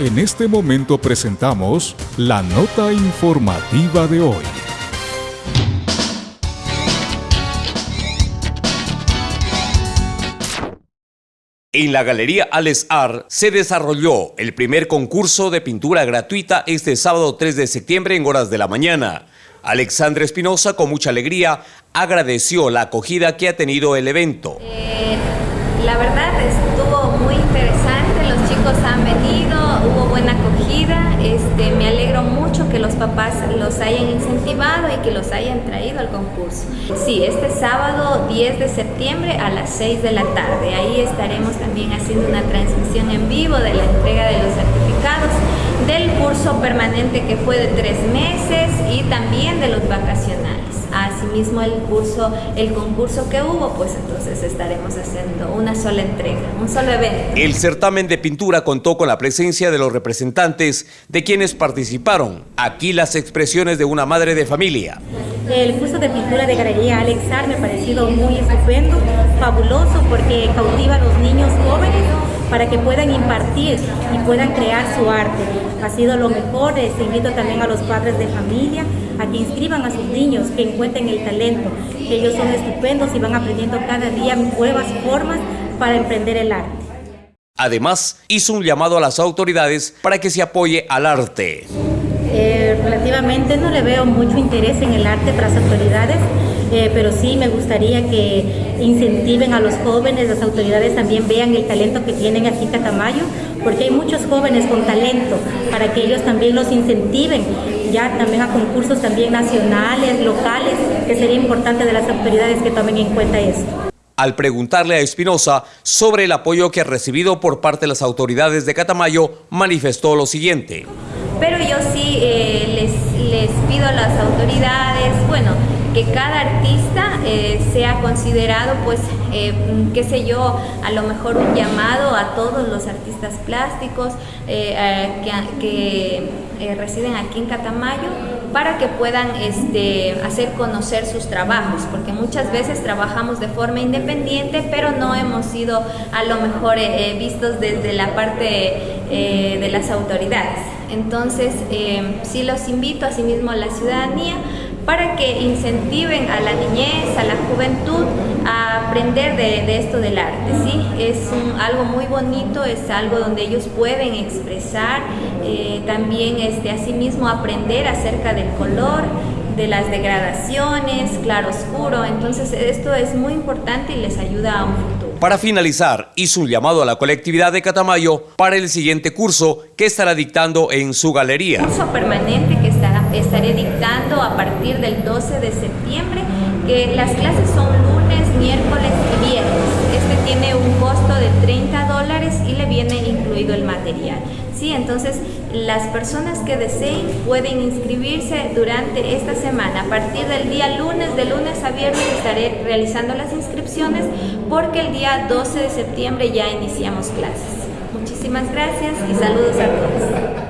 En este momento presentamos la nota informativa de hoy. En la Galería Alex Art se desarrolló el primer concurso de pintura gratuita este sábado 3 de septiembre en horas de la mañana. Alexandra Espinosa, con mucha alegría, agradeció la acogida que ha tenido el evento. Eh, la verdad muy interesante, los chicos han venido, hubo buena acogida, este, me alegro mucho que los papás los hayan incentivado y que los hayan traído al concurso. Sí, este sábado 10 de septiembre a las 6 de la tarde, ahí estaremos también haciendo una transmisión en vivo de la entrega de los certificados del curso permanente que fue de tres meses y también de los vacacionales. Asimismo el curso, el concurso que hubo, pues entonces estaremos haciendo una sola entrega, un solo evento. El certamen de pintura contó con la presencia de los representantes de quienes participaron. Aquí las expresiones de una madre de familia. El curso de pintura de Galería Alexar me ha parecido muy estupendo, fabuloso porque cautiva a los niños jóvenes para que puedan impartir y puedan crear su arte. Ha sido lo mejor, les invito también a los padres de familia a que inscriban a sus niños, que encuentren el talento, que ellos son estupendos y van aprendiendo cada día nuevas formas para emprender el arte. Además, hizo un llamado a las autoridades para que se apoye al arte. Eh, relativamente no le veo mucho interés en el arte para las autoridades, eh, pero sí me gustaría que incentiven a los jóvenes, las autoridades también vean el talento que tienen aquí en Catamayo, porque hay muchos jóvenes con talento, para que ellos también los incentiven, ya también a concursos también nacionales, locales, que sería importante de las autoridades que tomen en cuenta esto. Al preguntarle a Espinosa sobre el apoyo que ha recibido por parte de las autoridades de Catamayo, manifestó lo siguiente. Pero yo sí eh, les, les pido a las autoridades, bueno, que cada artista eh, sea considerado, pues, eh, qué sé yo, a lo mejor un llamado a todos los artistas plásticos eh, que, residen aquí en Catamayo para que puedan este, hacer conocer sus trabajos, porque muchas veces trabajamos de forma independiente, pero no hemos sido a lo mejor vistos desde la parte de las autoridades. Entonces, sí los invito, asimismo a la ciudadanía, para que incentiven a la niñez, a la juventud a aprender de, esto del arte. ¿sí? Es algo muy bonito, es algo donde ellos pueden expresar, eh, también este, asimismo aprender acerca del color, de las degradaciones, claro oscuro, entonces esto es muy importante y les ayuda a un futuro. Para finalizar, hizo un llamado a la colectividad de Catamayo para el siguiente curso que estará dictando en su galería. Curso permanente que estará, estaré dictando a partir del 12 de septiembre, que las clases son lunes, miércoles y viernes. Este tiene un costo de 30 dólares y le viene incluido el material. Sí, entonces las personas que deseen pueden inscribirse durante esta semana. A partir del día lunes, de lunes a viernes estaré realizando las inscripciones porque el día 12 de septiembre ya iniciamos clases. Muchísimas gracias y saludos a todos.